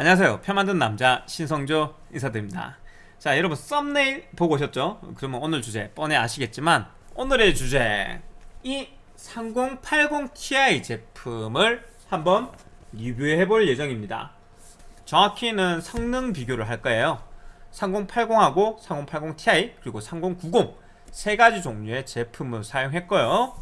안녕하세요. 표 만든 남자 신성조 인사드립니다. 자 여러분 썸네일 보고 오셨죠? 그러면 오늘 주제 뻔히 아시겠지만 오늘의 주제 이 3080ti 제품을 한번 리뷰해 볼 예정입니다. 정확히는 성능 비교를 할 거예요. 3080하고 3080ti 그리고 3090 세 가지 종류의 제품을 사용했고요.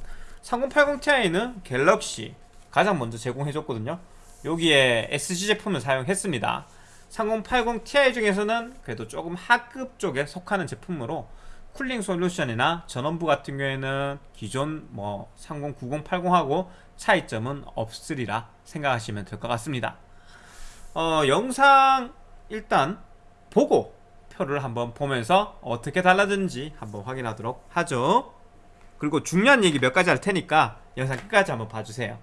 3080ti는 갤럭시 가장 먼저 제공해줬거든요 여기에 SG 제품을 사용했습니다. 3080 Ti 중에서는 그래도 조금 하급 쪽에 속하는 제품으로 쿨링 솔루션이나 전원부 같은 경우에는 기존 뭐 30, 90, 80하고 차이점은 없으리라 생각하시면 될 것 같습니다. 어, 영상 일단 보고 표를 한번 보면서 어떻게 달라졌는지 한번 확인하도록 하죠. 그리고 중요한 얘기 몇 가지 할 테니까 영상 끝까지 한번 봐주세요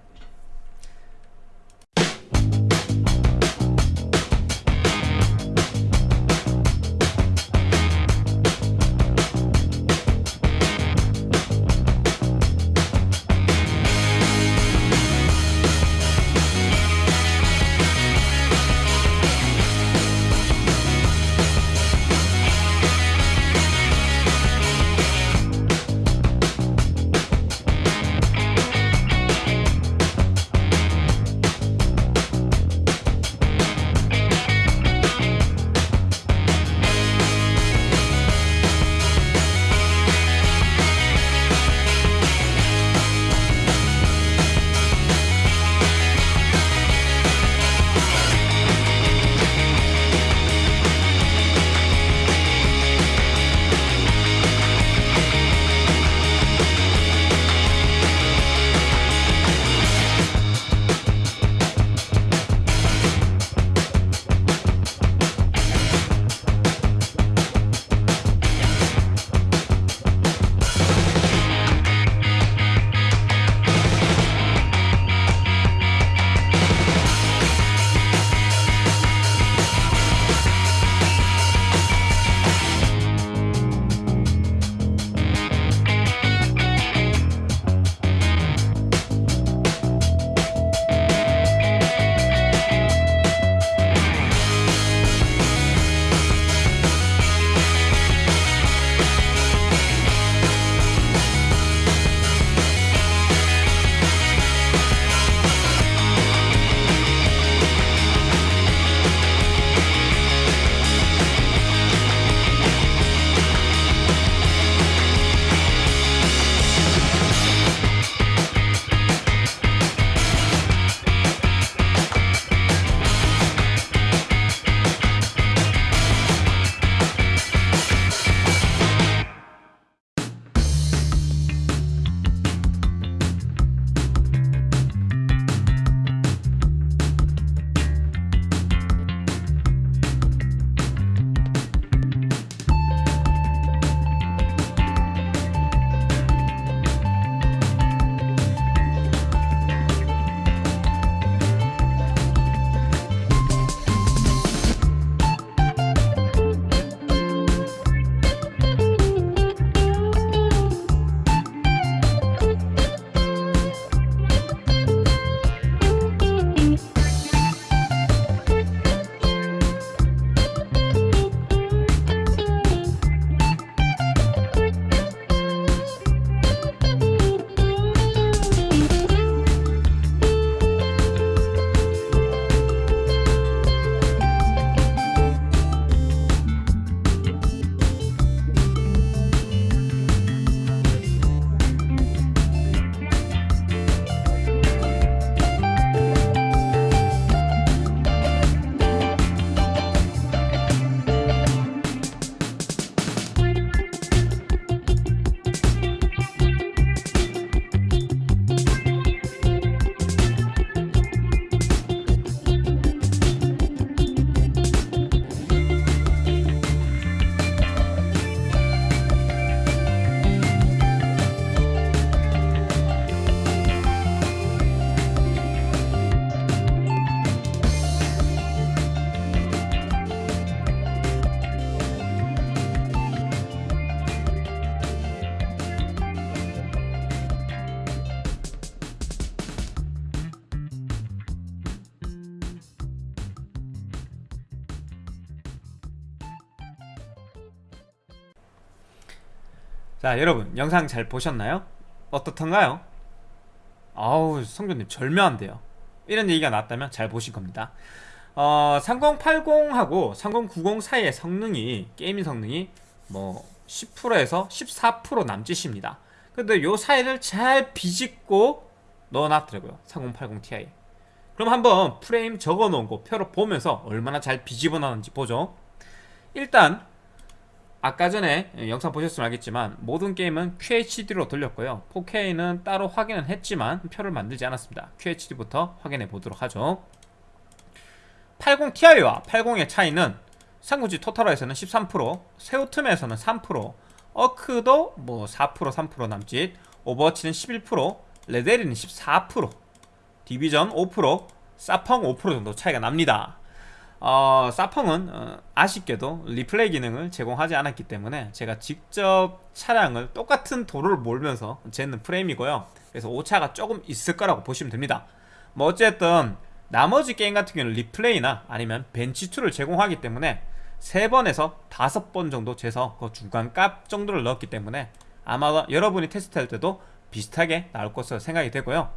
자 여러분 영상 잘 보셨나요? 어떻던가요? 아우 성조님 절묘한데요. 이런 얘기가 나왔다면 잘 보신 겁니다. 어, 3080하고 3090 사이의 성능이 게이밍 성능이 뭐 10%에서 14% 남짓입니다. 근데 요 사이를 잘 비집고 넣어놨더라고요 3080 Ti. 그럼 한번 프레임 적어놓은 거 표로 보면서 얼마나 잘 비집어 놨는지 보죠. 일단 아까 전에 영상 보셨으면 알겠지만 모든 게임은 QHD로 돌렸고요. 4K는 따로 확인은 했지만 표를 만들지 않았습니다. QHD부터 확인해 보도록 하죠. 80ti와 80의 차이는 삼국지 토탈워에서는 13% 섀도우 툼에서는 3% 어크도 뭐4% 3% 남짓 오버워치는 11% 레데리는 14% 디비전 5% 사펑 5% 정도 차이가 납니다 어, 사펑은 어, 아쉽게도 리플레이 기능을 제공하지 않았기 때문에 제가 직접 차량을 똑같은 도로를 몰면서 재는 프레임이고요. 그래서 오차가 조금 있을 거라고 보시면 됩니다. 뭐 어쨌든 나머지 게임 같은 경우는 replay나 아니면 bench tool을 제공하기 때문에 3번에서 5번 정도 재서 그 중간 값 정도를 넣었기 때문에 아마 여러분이 테스트할 때도 비슷하게 나올 것으로 생각이 되고요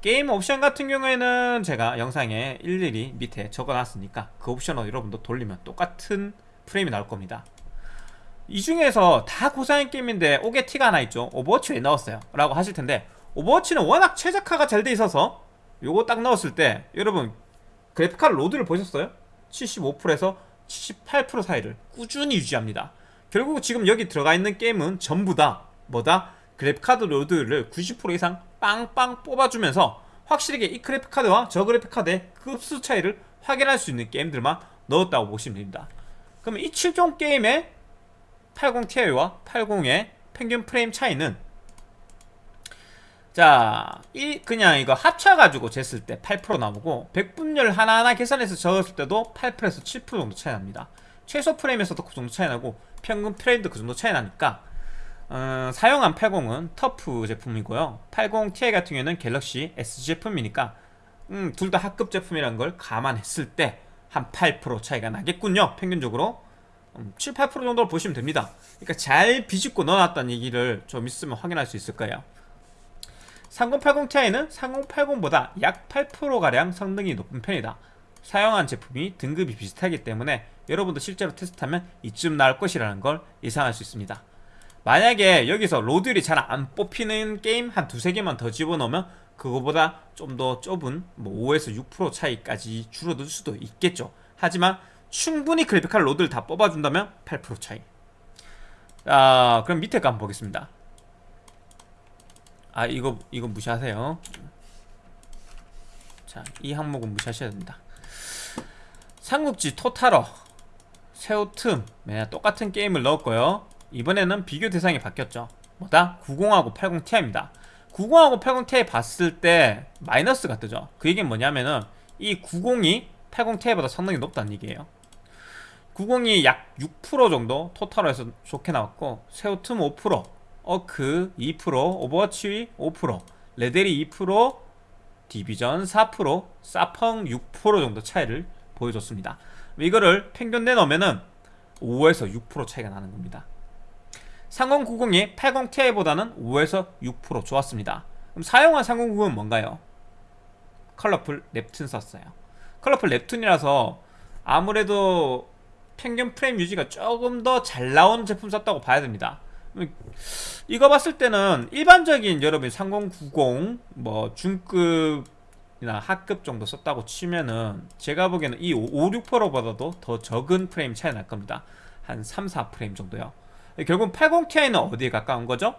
게임 옵션 같은 경우에는 제가 영상에 일일이 밑에 적어놨으니까 그 옵션을 여러분도 돌리면 똑같은 프레임이 나올 겁니다 이 중에서 다 고사양 게임인데 옥에 티가 하나 있죠 오버워치 왜 넣었어요? 라고 하실 텐데 오버워치는 워낙 최적화가 잘 돼 있어서 요거 딱 넣었을 때 여러분 그래픽카드 load를 보셨어요? 75%에서 78% 사이를 꾸준히 유지합니다 결국 지금 여기 들어가 있는 게임은 전부 다 뭐다? 그래픽카드 load를 90% 이상 빵빵 뽑아주면서 확실하게 이 그래픽카드와 저 그래픽카드의 급수 차이를 확인할 수 있는 게임들만 넣었다고 보시면 됩니다. 그러면 이 7종 게임의 80ti와 80의 평균 프레임 차이는? 자, 이 그냥 이거 합쳐가지고 쟀을 때 8% 나오고 백분율 하나하나 계산해서 적었을 때도 8%에서 7% 정도 차이 납니다. 최소 프레임에서도 그 정도 차이 나고 평균 프레임도 그 정도 차이 나니까 어, 사용한 80은 터프 제품이고요. 80ti 같은 경우에는 갤럭시 S 제품이니까 음, 둘 다 합급 제품이라는 걸 감안했을 때 한 8% 차이가 나겠군요. 평균적으로. 음, 7, 8% 정도로 보시면 됩니다. 그러니까 잘 비집고 넣어놨다는 얘기를 좀 있으면 확인할 수 있을 거예요. 3080ti는 3080보다 약 8%가량 성능이 높은 편이다. 사용한 제품이 등급이 비슷하기 때문에 여러분도 실제로 테스트하면 이쯤 나올 것이라는 걸 예상할 수 있습니다 만약에 여기서 load율이 잘 안 뽑히는 게임 한 두세 개만 더 집어넣으면 그거보다 좀 더 좁은 뭐 5에서 6% 차이까지 줄어들 수도 있겠죠. 하지만 충분히 그래픽카드 load를 다 뽑아준다면 8% 차이. 아 그럼 밑에 거 한번 보겠습니다. 아 이거 이거 무시하세요. 자 이 항목은 무시하셔야 됩니다. 삼국지 토탈워 섀도우 툼. 매나 똑같은 게임을 넣었고요 이번에는 비교 대상이 바뀌었죠. 뭐다? 90하고 80ti입니다. 90하고 80ti 봤을 때 마이너스가 뜨죠. 그 얘기는 뭐냐면은 이 90이 80ti보다 성능이 높다는 얘기예요. 90이 약 6% 정도 total로 해서 좋게 나왔고 섀도우 툼 5% 어크 2% 오버워치 5% 레데리 2% 디비전 4% 사펑 6% 정도 차이를 보여줬습니다. 이거를 평균 내놓으면은 5에서 6% 차이가 나는 겁니다 3090이 80ti보다는 5에서 6% 좋았습니다. 그럼 사용한 3090은 뭔가요? 컬러풀 Neptune 썼어요. 컬러풀 Neptune이라서 아무래도 평균 프레임 유지가 조금 더 잘 나오는 제품 썼다고 봐야 됩니다. 이거 봤을 때는 일반적인 여러분 3090 뭐 중급이나 하급 정도 썼다고 치면은 제가 보기에는 이 5, 6%보다도 더 적은 프레임 차이 날 겁니다. 한 3, 4프레임 정도요 결국 80ti는 어디에 가까운 거죠?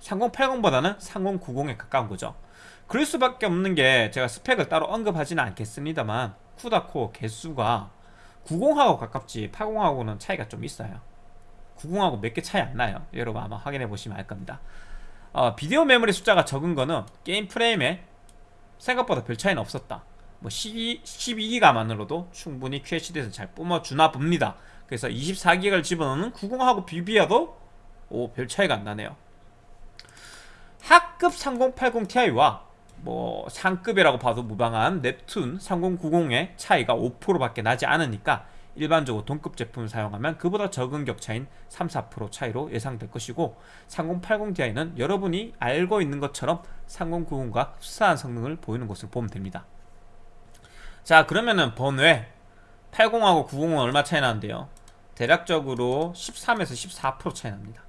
3080보다는 3090에 가까운 거죠. 그럴 수밖에 없는 게 제가 스펙을 따로 언급하지는 않겠습니다만 쿠다코어 개수가 90하고 가깝지 80하고는 차이가 좀 있어요. 90하고 몇 개 차이 안 나요. 여러분 아마 확인해 보시면 알 겁니다. 어, 비디오 메모리 숫자가 적은 거는 게임 프레임에 생각보다 별 차이는 없었다. 뭐 12, 12기가만으로도 충분히 QHD에서 잘 뿜어주나 봅니다 그래서 24기가를 집어넣는 90하고 비비어도 오, 별 차이가 안 나네요. 하급 3080ti와 뭐 상급이라고 봐도 무방한 넵툰 3090의 차이가 5% 밖에 나지 않으니까 일반적으로 동급 제품을 사용하면 그보다 적은 격차인 3, 4% 차이로 예상될 것이고 3080ti는 여러분이 알고 있는 것처럼 3090과 흡사한 성능을 보이는 것으로 보면 됩니다. 자 그러면은 번외 80하고 90은 얼마 차이 나는데요 대략적으로 13에서 14% 차이 납니다.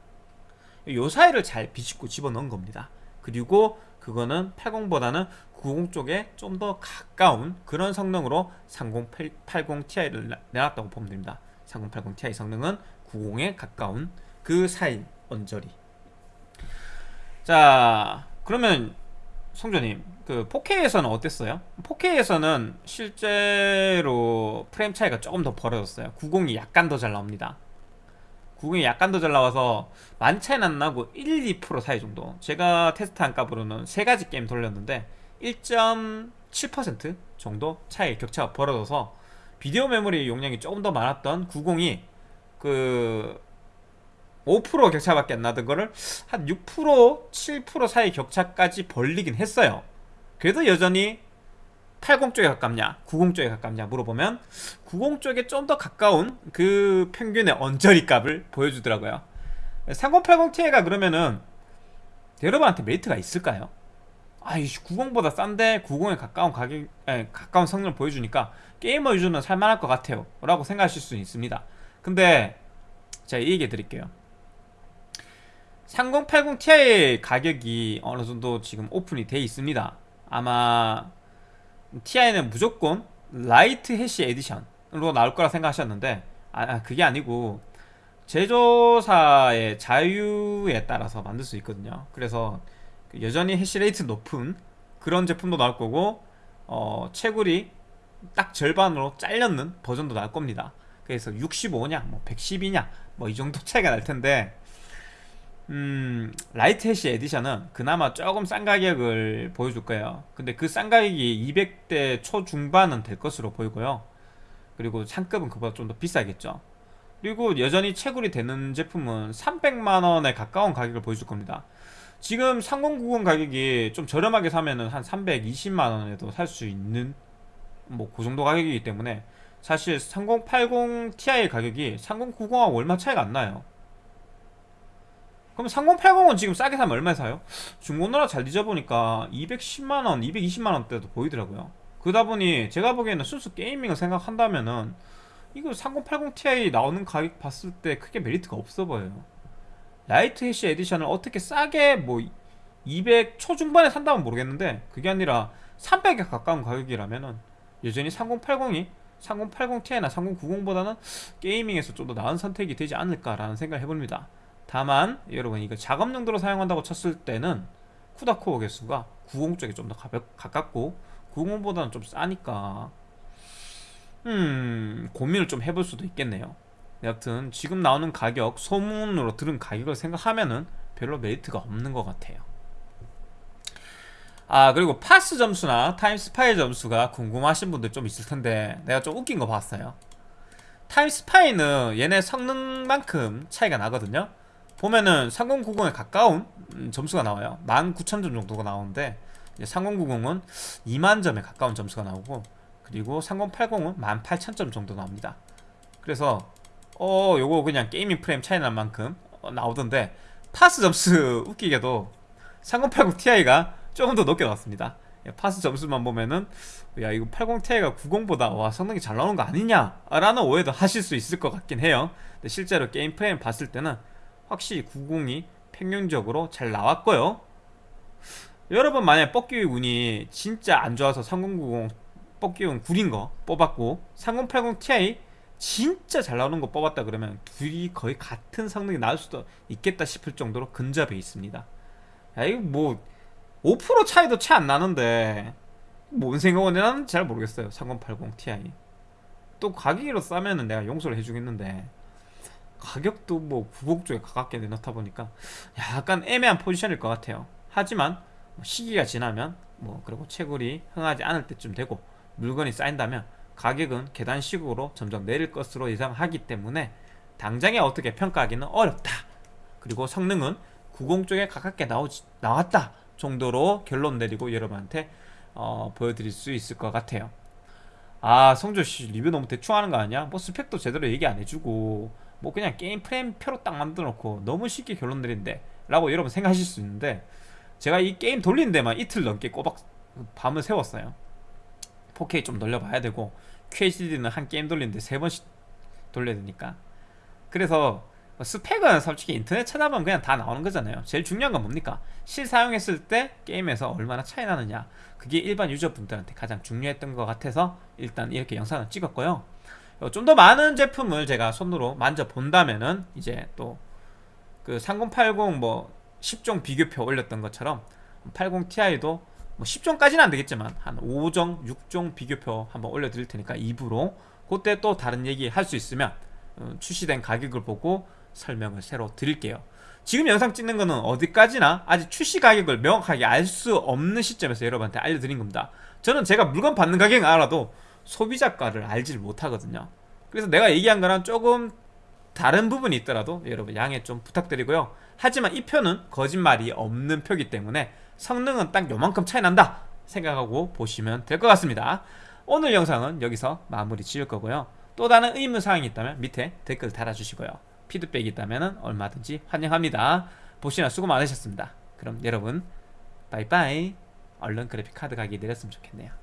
요 사이를 잘 비집고 집어넣은 겁니다. 그리고 그거는 80보다는 90 쪽에 좀 더 가까운 그런 성능으로 3080ti를 내놨다고 보면 됩니다. 3080ti 성능은 90에 가까운 그 사이 언저리. 자 그러면 성조님 그 4K에서는 어땠어요? 4K에서는 실제로 프레임 차이가 조금 더 벌어졌어요. 90이 약간 더 잘 나옵니다. 90이 약간 더 잘 나와서 만 차이는 안 나고 1, 2% 사이 정도. 제가 테스트한 값으로는 세 가지 게임 돌렸는데 1.7% 정도 차이 격차가 벌어져서 비디오 메모리 용량이 조금 더 많았던 90이 그 5% 격차밖에 안 나던 거를 한 6% 7% 사이 격차까지 벌리긴 했어요. 그래도 여전히 80 쪽에 가깝냐 90 쪽에 가깝냐 물어보면 90 쪽에 좀 더 가까운 그 평균의 언저리 값을 보여주더라고요. 3080ti가 그러면은 여러분한테 메리트가 있을까요? 아이씨 90보다 싼데 90에 가까운 가격 에, 가까운 성능을 보여주니까 게이머 유저는 살만할 것 같아요. 라고 생각하실 수 있습니다. 근데 제가 이 얘기 드릴게요 3080ti 가격이 어느 정도 지금 오픈이 돼 있습니다. 아마 TI는 무조건 Lite Hash Edition으로 나올 거라 생각하셨는데 아 그게 아니고 제조사의 자유에 따라서 만들 수 있거든요. 그래서 여전히 hash rate 높은 그런 제품도 나올 거고 어, 채굴이 딱 절반으로 잘렸는 버전도 나올 겁니다. 그래서 65냐 뭐 110이냐 뭐 이 정도 차이가 날 텐데 음, Lite Hash Edition은 그나마 조금 싼 가격을 보여줄 거예요. 근데 그 싼 가격이 200대 초중반은 될 것으로 보이고요. 그리고 상급은 그보다 좀 더 비싸겠죠. 그리고 여전히 채굴이 되는 제품은 300만원에 가까운 가격을 보여줄 겁니다. 지금 3090 가격이 좀 저렴하게 사면은 한 320만원에도 살 수 있는 뭐 그 정도 가격이기 때문에 사실 3080 Ti 가격이 3090하고 얼마 차이가 안 나요 그럼 3080은 지금 싸게 사면 얼마에 사요? 중고나라 잘 뒤져보니까 210만원, 220만원대도 보이더라고요. 그러다 보니 제가 보기에는 순수 게이밍을 생각한다면은 이거 3080ti 나오는 가격 봤을 때 크게 메리트가 없어 보여요. Lite Hash Edition을 어떻게 싸게 뭐 200 초중반에 산다면 모르겠는데 그게 아니라 300에 가까운 가격이라면은 여전히 3080이 3080ti나 3090보다는 gaming에서 좀 더 나은 선택이 되지 않을까라는 생각을 해봅니다 다만 여러분 이거 작업 용도로 사용한다고 쳤을 때는 CUDA core 개수가 90 쪽에 좀더 가깝고 90보다는 좀 싸니까 음 고민을 좀 해볼 수도 있겠네요. 여하튼 지금 나오는 가격 소문으로 들은 가격을 생각하면은 별로 메리트가 없는 것 같아요. 아 그리고 파스 점수나 타임스파이 점수가 궁금하신 분들 좀 있을 텐데 내가 좀 웃긴 거 봤어요. 타임스파이는 얘네 성능만큼 차이가 나거든요 보면은 3090에 가까운 음, 점수가 나와요. 19,000점 정도가 나오는데 3090은 2만점에 가까운 점수가 나오고 그리고 3080은 18,000점 정도 나옵니다. 그래서 어 요거 그냥 gaming 프레임 차이 날 만큼 어, 나오던데 파스 점수 웃기게도 3080ti가 조금 더 높게 나왔습니다. 예, 파스 점수만 보면은 야 이거 80ti가 90보다 와 성능이 잘 나오는 거 아니냐 라는 오해도 하실 수 있을 것 같긴 해요. 근데 실제로 게임 프레임 봤을 때는 확실히 90이 평균적으로 잘 나왔고요. 여러분 만약에 뻑기의 운이 진짜 안 좋아서 3090 뻑기운 구린 거 뽑았고 3080ti 진짜 잘 나오는 거 뽑았다 그러면 둘이 거의 같은 성능이 나올 수도 있겠다 싶을 정도로 근접해 있습니다. 야 이거 뭐 5% 차이도 채안 나는데 뭔 생각을 나는 잘 모르겠어요 3080ti 또 가격으로 싸면은 내가 용서를 해주겠는데 가격도 뭐90 쪽에 가깝게 내놓다 보니까 약간 애매한 포지션일 것 같아요. 하지만 뭐 시기가 지나면 뭐 그리고 채굴이 흥하지 않을 때쯤 되고 물건이 쌓인다면 가격은 계단식으로 점점 내릴 것으로 예상하기 때문에 당장에 어떻게 평가하기는 어렵다. 그리고 성능은 90 쪽에 가깝게 나오지, 나왔다 정도로 결론 내리고 여러분한테 어, 보여드릴 수 있을 것 같아요. 아 성조씨 리뷰 너무 대충 하는 거 아니야? 뭐 스펙도 제대로 얘기 안 해주고 뭐 그냥 게임 프레임 표로 딱 만들어 놓고 너무 쉽게 결론 내린대 라고 여러분 생각하실 수 있는데 제가 이 게임 돌리는 데만 이틀 넘게 꼬박 밤을 새웠어요. 4K 좀 돌려봐야 되고 QHD는 한 게임 돌리는데 세 번씩 돌려야 되니까. 그래서 스펙은 솔직히 인터넷 찾아보면 그냥 다 나오는 거잖아요. 제일 중요한 건 뭡니까? 실사용했을 때 게임에서 얼마나 차이 나느냐. 그게 일반 유저분들한테 가장 중요했던 것 같아서 일단 이렇게 영상을 찍었고요 좀 더 많은 제품을 제가 손으로 만져본다면은 이제 또 그 3080 뭐 10종 비교표 올렸던 것처럼 80ti도 뭐 10종까지는 안 되겠지만 한 5종, 6종 비교표 한번 올려드릴 테니까 2부로 그때 또 다른 얘기 할 수 있으면 어, 출시된 가격을 보고 설명을 새로 드릴게요. 지금 영상 찍는 거는 어디까지나 아직 출시 가격을 명확하게 알 수 없는 시점에서 여러분한테 알려드린 겁니다. 저는 제가 물건 받는 가격은 알아도 소비자가를 알지를 못하거든요. 그래서 내가 얘기한 거랑 조금 다른 부분이 있더라도 여러분 양해 좀 부탁드리고요. 하지만 이 표는 거짓말이 없는 표기 때문에 성능은 딱 요만큼 차이 난다 생각하고 보시면 될 것 같습니다. 오늘 영상은 여기서 마무리 지을 거고요. 또 다른 의문사항이 있다면 밑에 댓글 달아주시고요. 피드백이 있다면 얼마든지 환영합니다. 보시느라 수고 많으셨습니다. 그럼 여러분 바이바이. 얼른 그래픽카드 가게 내렸으면 좋겠네요